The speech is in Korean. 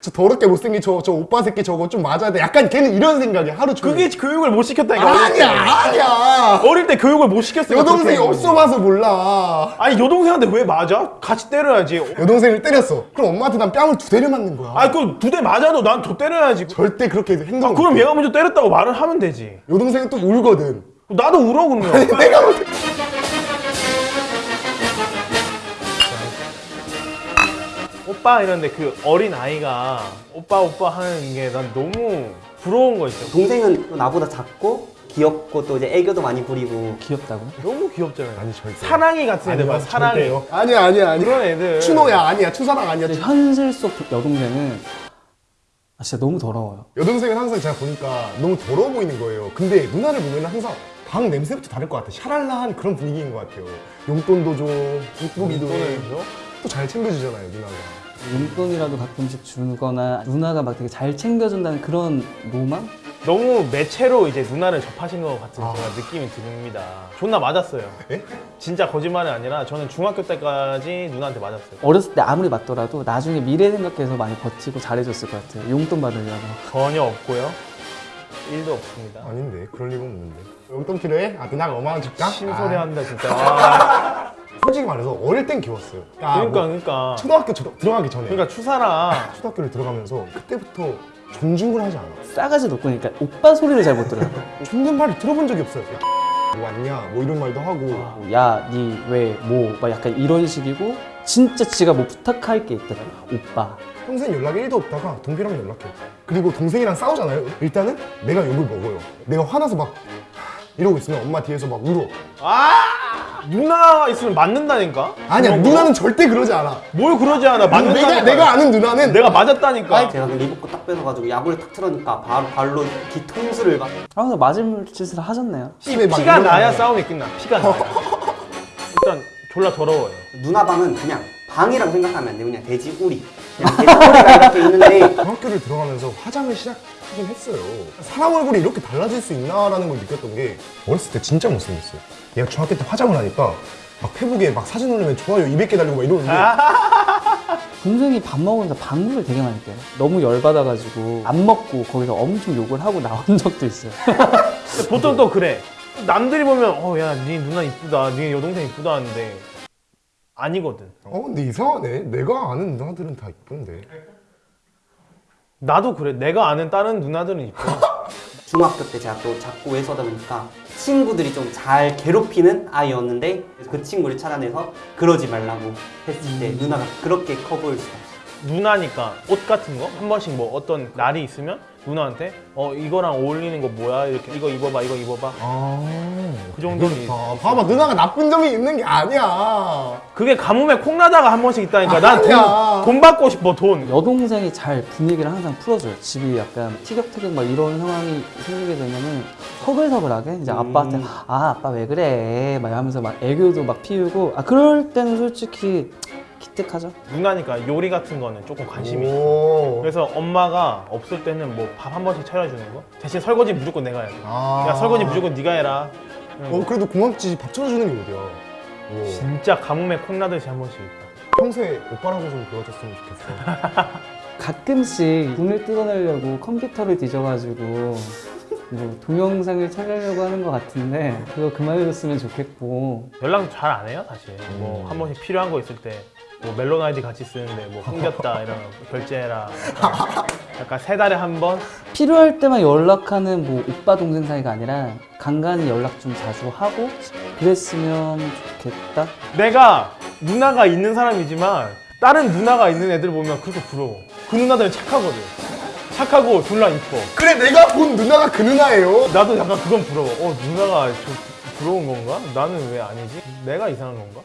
저 더럽게 못생긴 저, 저 오빠 새끼 저거 좀 맞아야 돼. 약간 걔는 이런 생각이야 하루 종일. 그게 교육을 못 시켰다니까. 아니야 아니야. 어릴 때 교육을 못 시켰으니까 여동생이 없어 봐서 몰라. 아니 여동생한테 왜 맞아? 같이 때려야지. 여동생을 때렸어. 그럼 엄마한테 난 뺨을 두 대를 맞는 거야. 아니 그두대 맞아도 난 더 때려야지. 절대 그렇게 행동 그럼 얘가 먼저 때렸다고 말을 하면 되지. 여동생은 또 울거든. 나도 울어 그러면. 내가 볼 때- 오빠 이런데 그 어린 아이가 오빠 오빠 하는 게 난 너무 부러운 거 있어 동생은 또 나보다 작고 귀엽고 또 이제 애교도 많이 부리고 귀엽다고? 너무 귀엽잖아요 아니 절대 사랑이 같은 애들 봐 사랑이 절대요. 아니야 아니야 아니야 그런 애들 추노야 아니야 추사랑 아니야 근데 현실 속 여동생은 아, 진짜 너무 더러워요. 여동생은 항상 제가 보니까 너무 더러워 보이는 거예요. 근데 누나를 보면 항상 방 냄새부터 다를 것 같아. 샤랄라한 그런 분위기인 것 같아요. 용돈도 줘, 이쁘기도 해. 줘? 또잘 챙겨주잖아요, 누나가. 용돈이라도 가끔씩 주거나 누나가 막 되게 잘 챙겨준다는 그런 로망? 너무 매체로 이제 누나를 접하신 것 같은 제가 느낌이 듭니다 존나 맞았어요 예? 진짜 거짓말이 아니라 저는 중학교 때까지 누나한테 맞았어요 어렸을 때 아무리 맞더라도 나중에 미래 생각해서 많이 버티고 잘해줬을 것 같아요. 용돈 받으려고. 전혀 없고요 일도 없습니다 아닌데, 그럴 리가 없는데. 용돈 필요해? 아, 누나가 5만원 줄까? 심소리 아, 한다 진짜 아, 솔직히 말해서 어릴 땐 귀여웠어요. 아, 그러니까 뭐 그러니까 초등학교 저- 들어가기 전에. 그러니까 추사랑 초등학교를 들어가면서 그때부터 존중을 하지 않아. 싸가지 높고 그러니까 오빠 소리를 잘 못 들어요. 존댓말을 들어본 적이 없어요. 야, 뭐 왔냐? 뭐 이런 말도 하고. 야, 니 왜, 뭐, 막 약간 이런 식이고 진짜 지가 뭐 부탁할 게 있다. 오빠. 평생 연락이 1도 없다가 동기랑 연락해. 그리고 동생이랑 싸우잖아요. 일단은 내가 욕을 먹어요. 내가 화나서 막 이러고 있으면 엄마 뒤에서 막 울어. 아! 누나 있으면 맞는다니까? 아니야, 그런 거? 누나는 절대 그러지 않아. 뭘 그러지 않아? 맞는다니까. 내가, 내가 아는 누나는 내가 맞았다니까. 제가 그 리복고 딱 뺏어가지고 야구를 탁 틀어니까 바로 발로 뒤통수를 막. 아, 근데 맞을 짓을 하셨네요. 막 피가 나야. 싸움이 끝나. 피가 나야. 일단 졸라 더러워요. 누나 방은 그냥 방이라고 생각하면 안 돼. 그냥 돼지 우리. 그냥 돼지 우리가 이렇게 있는데 중학교를 들어가면서 화장을 시작하긴 했어요. 사람 얼굴이 이렇게 달라질 수 있나라는 걸 느꼈던 게 어렸을 때 진짜 못생겼어요. 얘가 중학교 때 화장을 하니까 막 페북에 막 사진 올리면 좋아요 200개 달리고 막 이러는데 동생이 밥 먹으면서 방구를 되게 많이 껴요. 너무 열받아가지고 안 먹고 거기서 엄청 욕을 하고 나온 적도 있어요. 보통 또 그래 남들이 보면 어야네 누나 이쁘다 네 여동생 이쁘다 하는데 아니거든 어 근데 이상하네. 내가 아는 누나들은 다 이쁜데. 나도 그래 내가 아는 다른 누나들은 이뻐 중학교 때 제가 또 작고 외서다 보니까 친구들이 좀 잘 괴롭히는 아이였는데 그 친구를 찾아내서 그러지 말라고 했을 때 누나가 그렇게 커 보일 수가 없어요. 누나니까 옷 같은 거 한 번씩 뭐 어떤 날이 있으면 누나한테? 어 이거랑 어울리는 거 뭐야? 이렇게 이거 입어봐 이거 입어봐. 아, 그 정도는 아, 봐봐 누나가 나쁜 점이 있는 게 아니야. 그게 가뭄에 콩나다가 한 번씩 있다니까. 난돈 받고 싶어 돈. 여동생이 잘 분위기를 항상 풀어줘요. 집이 약간 티격태격 막 이런 상황이 생기게 되면은 서글서글하게 이제 아빠한테 아 아빠 왜 그래? 막 하면서 막 애교도 막 피우고. 아 그럴 때는 솔직히 기특하죠. 누나니까 요리 같은 거는 조금 관심이 있어 오. 그래서 엄마가 없을 때는 뭐 밥 한 번씩 차려주는 거 대신 설거지 무조건 내가 해야 돼. 아. 야 설거지 무조건 네가 해라. 어 그래도 고맙지 밥 차려주는 게 어디야. 오. 진짜 가뭄에 콩나듯이 한 번씩 있다. 평소에 오빠라고 좀 불러줬으면 좋겠어. 가끔씩 눈을 뜯어내려고 컴퓨터를 뒤져가지고 뭐 동영상을 찾으려고 하는 것 같은데 그거 그만해줬으면 좋겠고 연락 잘 안 해요 사실. 음. 뭐한 번씩 필요한 거 있을 때. 뭐 멜론 아이디 같이 쓰는데 뭐 끊겼다 이런 거 결제해라. 약간, 약간 세 달에 한 번. 필요할 때만 연락하는 뭐 오빠 동생 사이가 아니라 간간히 연락 좀 자주 하고 그랬으면 좋겠다. 내가 누나가 있는 사람이지만 다른 누나가 있는 애들 보면 그렇게 부러워. 그 누나들은 착하거든. 착하고 졸라 이뻐. 그래 내가 본 누나가 그 누나예요. 나도 약간 그건 부러워. 어 누나가 저 부러운 건가? 나는 왜 아니지? 내가 이상한 건가?